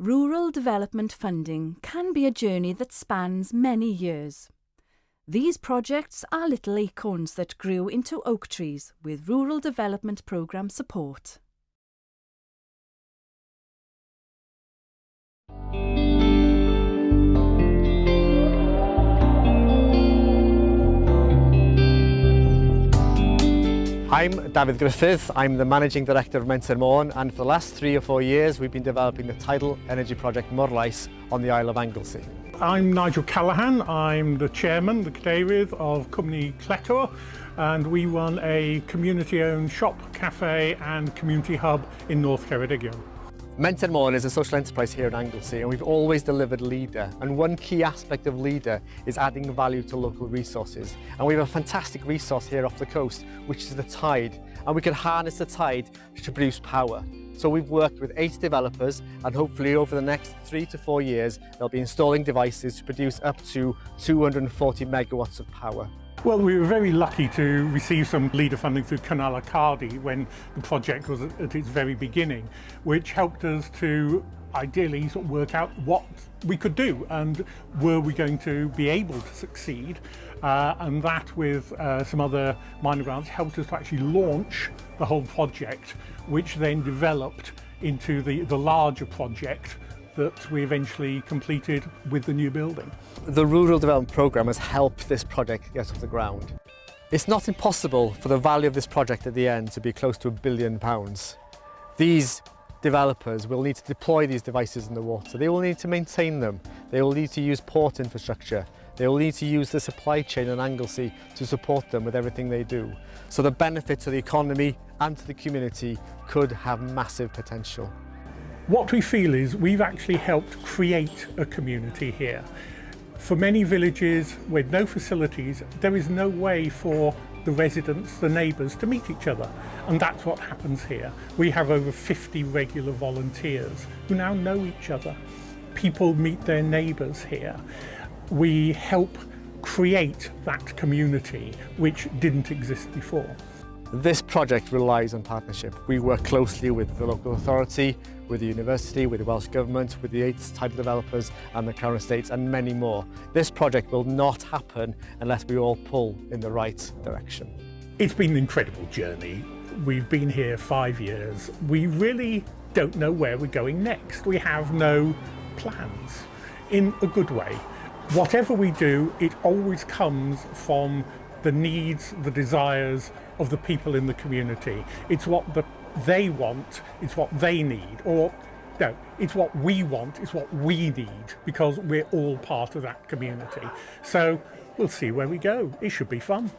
Rural development funding can be a journey that spans many years. These projects are little acorns that grew into oak trees with Rural Development Programme support. I'm David Griffith, I'm the Managing Director of Mentor Morn and for the last three or four years we've been developing the tidal energy project Morlais on the Isle of Anglesey. I'm Nigel Callahan, I'm the Chairman, the Cadeirydd of Cwmni Cletor and we run a community-owned shop, cafe and community hub in North Ceredigion. Mentor Morn is a social enterprise here in Anglesey and we've always delivered leader and one key aspect of leader is adding value to local resources and we have a fantastic resource here off the coast which is the tide and we can harness the tide to produce power. So we've worked with eight developers and hopefully over the next three to four years they'll be installing devices to produce up to 240 megawatts of power. Well, we were very lucky to receive some leader funding through Cynnal y Cardi when the project was at its very beginning, which helped us to ideally sort of work out what we could do and were we going to be able to succeed. Uh, and that with uh, some other minor grants helped us to actually launch the whole project which then developed into the, the larger project that we eventually completed with the new building. The Rural Development Programme has helped this project get off the ground. It's not impossible for the value of this project at the end to be close to a billion pounds. These developers will need to deploy these devices in the water. They will need to maintain them. They will need to use port infrastructure. They will need to use the supply chain in Anglesey to support them with everything they do. So the benefit to the economy and to the community could have massive potential. What we feel is we've actually helped create a community here. For many villages with no facilities, there is no way for the residents, the neighbours, to meet each other. And that's what happens here. We have over 50 regular volunteers who now know each other. People meet their neighbours here. We help create that community which didn't exist before. This project relies on partnership. We work closely with the local authority, with the university, with the Welsh Government, with the eight title developers and the Crown Estates and many more. This project will not happen unless we all pull in the right direction. It's been an incredible journey. We've been here five years. We really don't know where we're going next. We have no plans in a good way. Whatever we do, it always comes from the needs, the desires of the people in the community. It's what the, they want, it's what they need, or no, it's what we want, it's what we need, because we're all part of that community. So we'll see where we go. It should be fun.